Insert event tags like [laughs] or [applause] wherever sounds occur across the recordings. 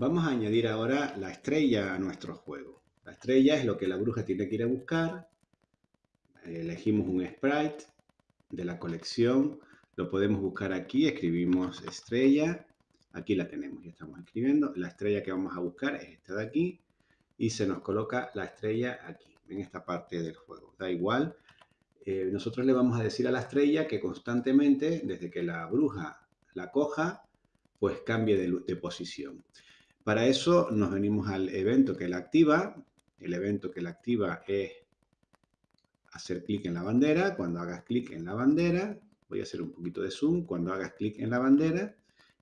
Vamos a añadir ahora la estrella a nuestro juego. La estrella es lo que la bruja tiene que ir a buscar. Elegimos un sprite de la colección. Lo podemos buscar aquí. Escribimos estrella. Aquí la tenemos, ya estamos escribiendo. La estrella que vamos a buscar es esta de aquí. Y se nos coloca la estrella aquí, en esta parte del juego. Da igual. Eh, nosotros le vamos a decir a la estrella que constantemente, desde que la bruja la coja, pues cambie de posición. Para eso nos venimos al evento que la activa. El evento que la activa es hacer clic en la bandera. Cuando hagas clic en la bandera, voy a hacer un poquito de zoom, cuando hagas clic en la bandera,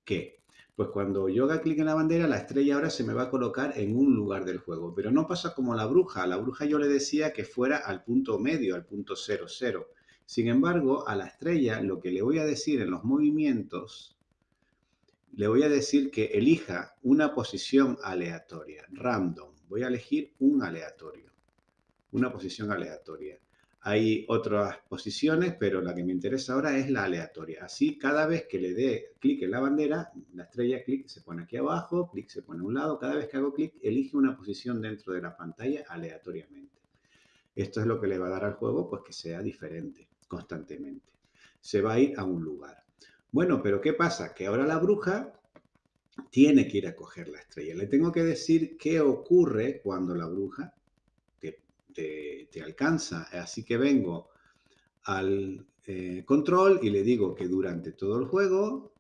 ¿qué? Pues cuando yo haga clic en la bandera, la estrella ahora se me va a colocar en un lugar del juego. Pero no pasa como la bruja. A la bruja yo le decía que fuera al punto medio, al punto 00. Sin embargo, a la estrella lo que le voy a decir en los movimientos le voy a decir que elija una posición aleatoria, random. Voy a elegir un aleatorio, una posición aleatoria. Hay otras posiciones, pero la que me interesa ahora es la aleatoria. Así, cada vez que le dé clic en la bandera, la estrella clic se pone aquí abajo, clic se pone a un lado. Cada vez que hago clic, elige una posición dentro de la pantalla aleatoriamente. Esto es lo que le va a dar al juego, pues que sea diferente constantemente. Se va a ir a un lugar. Bueno, pero ¿qué pasa? Que ahora la bruja tiene que ir a coger la estrella. Le tengo que decir qué ocurre cuando la bruja te, alcanza. Así que vengo al eh, control y le digo que durante todo el juego,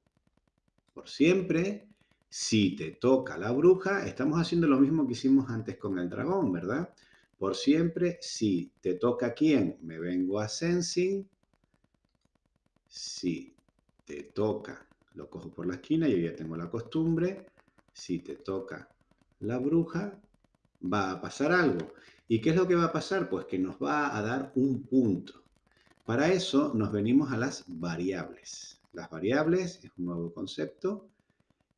por siempre, si te toca la bruja, estamos haciendo lo mismo que hicimos antes con el dragón, ¿verdad? Por siempre, si te toca quién, me vengo a Sensing. Si te toca, lo cojo por la esquina, yo ya tengo la costumbre, si te toca la bruja, va a pasar algo. ¿Y qué es lo que va a pasar? Pues que nos va a dar un punto. Para eso nos venimos a las variables. Las variables es un nuevo concepto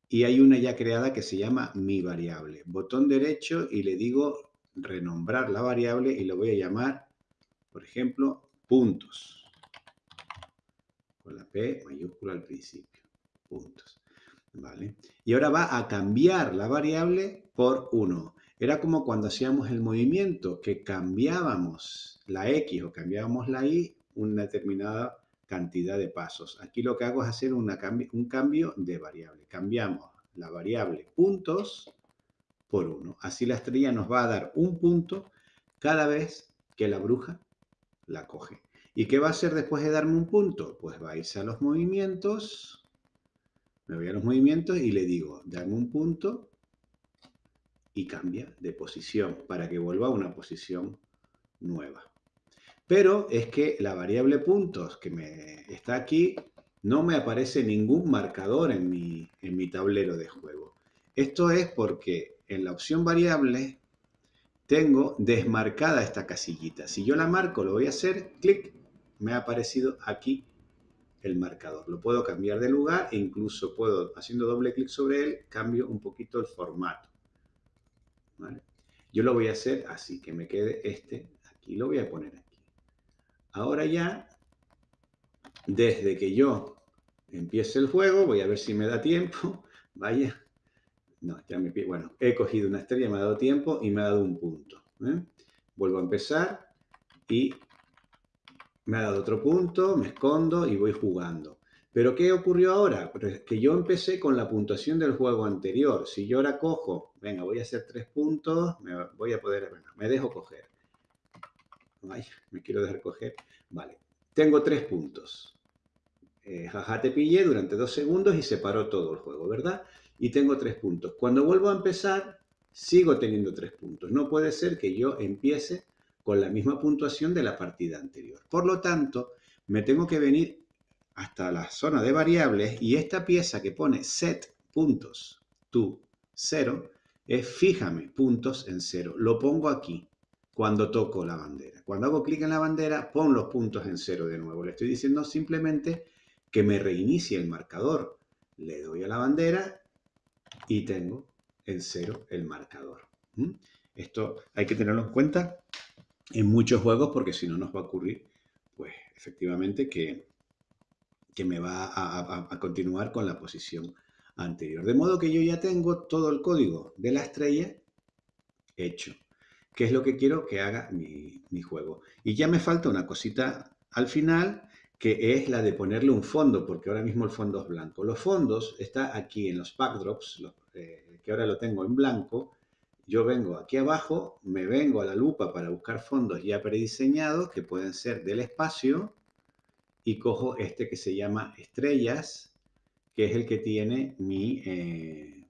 y hay una ya creada que se llama mi variable. Botón derecho y le digo renombrar la variable y lo voy a llamar, por ejemplo, puntos con la P mayúscula al principio. Puntos. ¿Vale? Y ahora va a cambiar la variable por 1. Era como cuando hacíamos el movimiento, que cambiábamos la X o cambiábamos la Y una determinada cantidad de pasos. Aquí lo que hago es hacer un cambio de variable. Cambiamos la variable puntos por 1. Así la estrella nos va a dar un punto cada vez que la bruja la coge. ¿Y qué va a hacer después de darme un punto? Pues va a irse a los movimientos, me voy a los movimientos y le digo, dame un punto y cambia de posición para que vuelva a una posición nueva. Pero es que la variable puntos que me está aquí no me aparece ningún marcador en mi, en mi tablero de juego. Esto es porque en la opción variable tengo desmarcada esta casillita. Si yo la marco, lo voy a hacer, clic, me ha aparecido aquí el marcador. Lo puedo cambiar de lugar e incluso puedo, haciendo doble clic sobre él, cambio un poquito el formato. Yo lo voy a hacer así, que me quede este aquí. Lo voy a poner aquí. Ahora ya, desde que yo empiece el juego, voy a ver si me da tiempo. [laughs] Vaya. No, ya me Bueno, he cogido una estrella, me ha dado tiempo y me ha dado un punto. ¿eh? Vuelvo a empezar y me ha dado otro punto, me escondo y voy jugando. Pero ¿qué ocurrió ahora? Que yo empecé con la puntuación del juego anterior. Si yo ahora cojo, venga, voy a hacer tres puntos, me voy a poder, me dejo coger. Ay, me quiero dejar coger. Vale, tengo tres puntos. Eh, jaja, te pillé durante dos segundos y se paró todo el juego, ¿verdad? Y tengo tres puntos. Cuando vuelvo a empezar, sigo teniendo tres puntos. No puede ser que yo empiece con la misma puntuación de la partida anterior. Por lo tanto, me tengo que venir hasta la zona de variables y esta pieza que pone set puntos to 0 es fíjame puntos en cero. Lo pongo aquí cuando toco la bandera. Cuando hago clic en la bandera, pon los puntos en cero de nuevo. Le estoy diciendo simplemente que me reinicie el marcador. Le doy a la bandera y tengo en cero el marcador. ¿Mm? Esto hay que tenerlo en cuenta en muchos juegos porque si no nos va a ocurrir, pues efectivamente que, que me va a, a continuar con la posición anterior. De modo que yo ya tengo todo el código de la estrella hecho, que es lo que quiero que haga mi, mi juego. Y ya me falta una cosita al final, que es la de ponerle un fondo, porque ahora mismo el fondo es blanco. Los fondos está aquí en los backdrops, eh, que ahora lo tengo en blanco. Yo vengo aquí abajo, me vengo a la lupa para buscar fondos ya prediseñados, que pueden ser del espacio, y cojo este que se llama estrellas, que es el que tiene mi... Eh,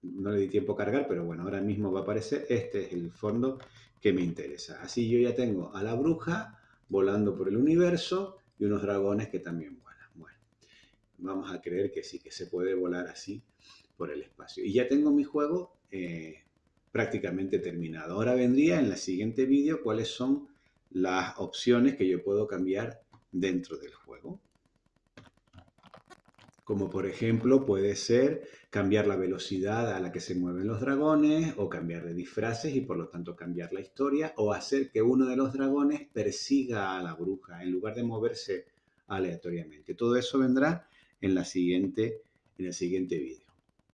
no le di tiempo a cargar, pero bueno, ahora mismo va a aparecer. Este es el fondo que me interesa. Así yo ya tengo a la bruja volando por el universo y unos dragones que también vuelan. Bueno, vamos a creer que sí, que se puede volar así por el espacio. Y ya tengo mi juego eh, prácticamente terminado. Ahora vendría en el siguiente vídeo cuáles son las opciones que yo puedo cambiar dentro del juego. Como por ejemplo puede ser cambiar la velocidad a la que se mueven los dragones o cambiar de disfraces y por lo tanto cambiar la historia o hacer que uno de los dragones persiga a la bruja en lugar de moverse aleatoriamente. Todo eso vendrá en, la siguiente, en el siguiente vídeo.